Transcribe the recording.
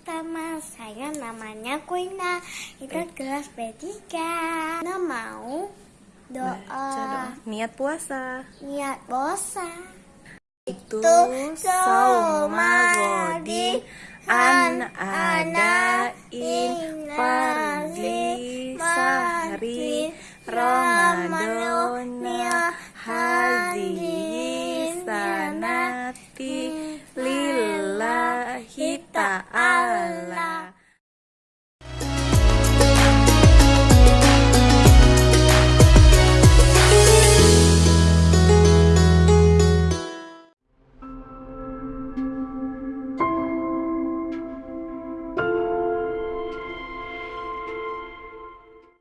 pertama. Saya namanya Kuina. Itu kelas B3 Kuina mau doa. Niat puasa. Niat puasa. Itu saumagodi an ada in fardi sahri ramadonia Hadi sanati 晚安啦